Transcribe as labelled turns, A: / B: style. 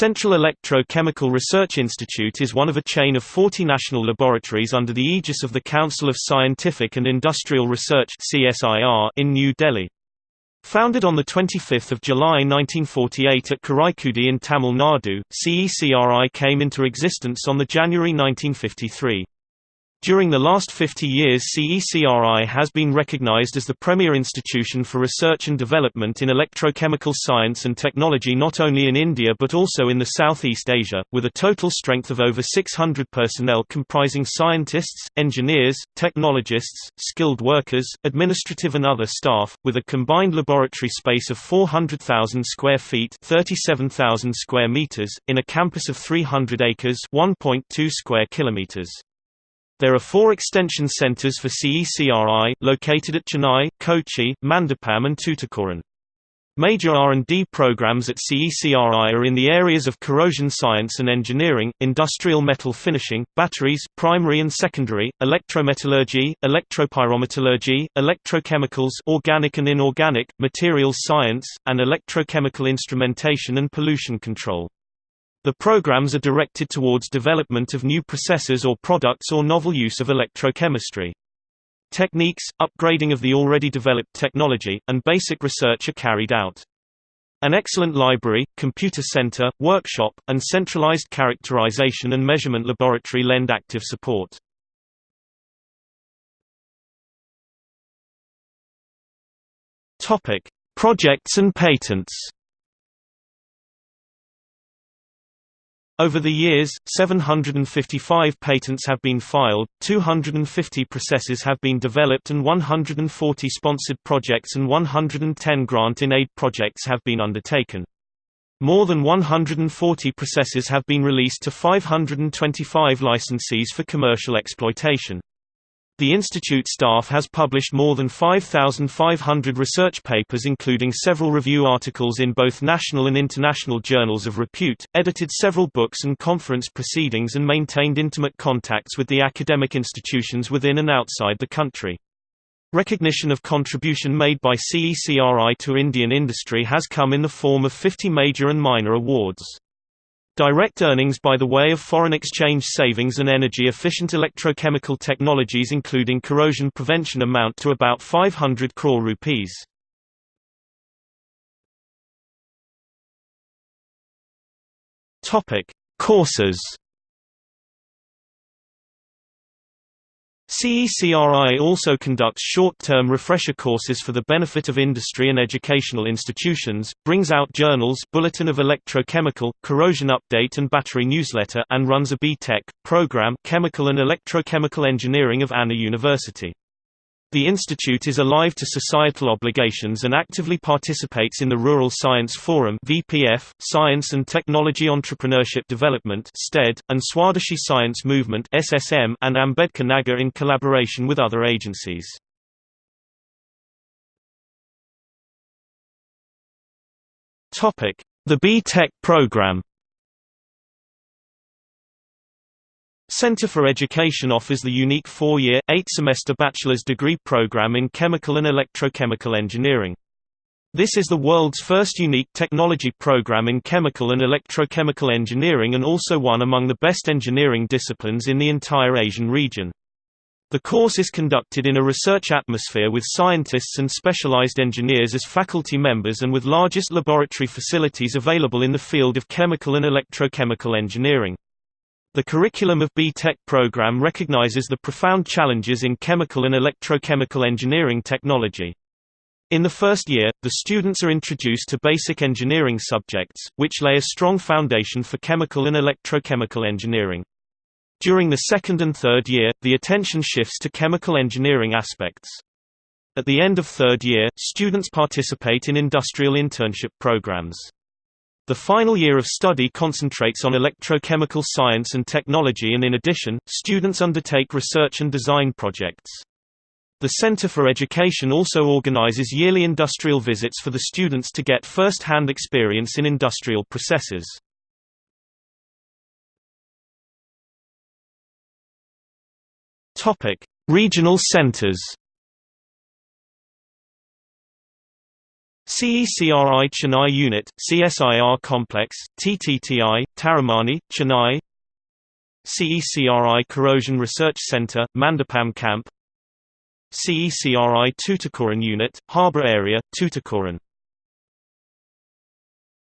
A: Central Electro-Chemical Research Institute is one of a chain of 40 national laboratories under the aegis of the Council of Scientific and Industrial Research in New Delhi. Founded on 25 July 1948 at Karaikudi in Tamil Nadu, CECRI came into existence on January 1953. During the last 50 years CECRI has been recognized as the premier institution for research and development in electrochemical science and technology not only in India but also in the Southeast Asia, with a total strength of over 600 personnel comprising scientists, engineers, technologists, skilled workers, administrative and other staff, with a combined laboratory space of 400,000 square feet 37,000 square meters, in a campus of 300 acres 1.2 square kilometers. There are four extension centers for CECRI, located at Chennai, Kochi, Mandapam and Tuticorin. Major R&D programs at CECRI are in the areas of corrosion science and engineering, industrial metal finishing, batteries primary and secondary, electrometallurgy, electropyrometallurgy, electrochemicals organic and inorganic, materials science, and electrochemical instrumentation and pollution control. The programs are directed towards development of new processes or products or novel use of electrochemistry. Techniques, upgrading of the already developed technology, and basic research are carried out. An excellent library, computer center, workshop, and centralized characterization and measurement laboratory lend active support. Projects and patents. Over the years, 755 patents have been filed, 250 processes have been developed and 140 sponsored projects and 110 grant-in-aid projects have been undertaken. More than 140 processes have been released to 525 licensees for commercial exploitation. The institute staff has published more than 5,500 research papers including several review articles in both national and international journals of repute, edited several books and conference proceedings and maintained intimate contacts with the academic institutions within and outside the country. Recognition of contribution made by CECRI to Indian industry has come in the form of 50 major and minor awards. Direct earnings by the way of foreign exchange savings and energy-efficient electrochemical technologies including corrosion prevention amount to about 500 crore rupees. Courses CECRI also conducts short-term refresher courses for the benefit of industry and educational institutions, brings out journals Bulletin of Electrochemical, Corrosion Update and Battery Newsletter and runs a B.Tech program Chemical and Electrochemical Engineering of Anna University. The institute is alive to societal obligations and actively participates in the Rural Science Forum (VPF), Science and Technology Entrepreneurship Development (STED), and Swadeshi Science Movement (SSM) and Ambedkar Nagar in collaboration with other agencies. Topic: The B.Tech program. Center for Education offers the unique four-year, eight-semester bachelor's degree program in chemical and electrochemical engineering. This is the world's first unique technology program in chemical and electrochemical engineering and also one among the best engineering disciplines in the entire Asian region. The course is conducted in a research atmosphere with scientists and specialized engineers as faculty members and with largest laboratory facilities available in the field of chemical and electrochemical engineering. The curriculum of B.Tech program recognizes the profound challenges in chemical and electrochemical engineering technology. In the first year, the students are introduced to basic engineering subjects, which lay a strong foundation for chemical and electrochemical engineering. During the second and third year, the attention shifts to chemical engineering aspects. At the end of third year, students participate in industrial internship programs. The final year of study concentrates on electrochemical science and technology and in addition, students undertake research and design projects. The Center for Education also organizes yearly industrial visits for the students to get first-hand experience in industrial processes. Regional centers CECRI Chennai Unit, CSIR Complex, TTTI, Taramani, Chennai CECRI Corrosion Research Center, Mandapam Camp CECRI Tuticorin Unit, Harbour Area, Tuticorin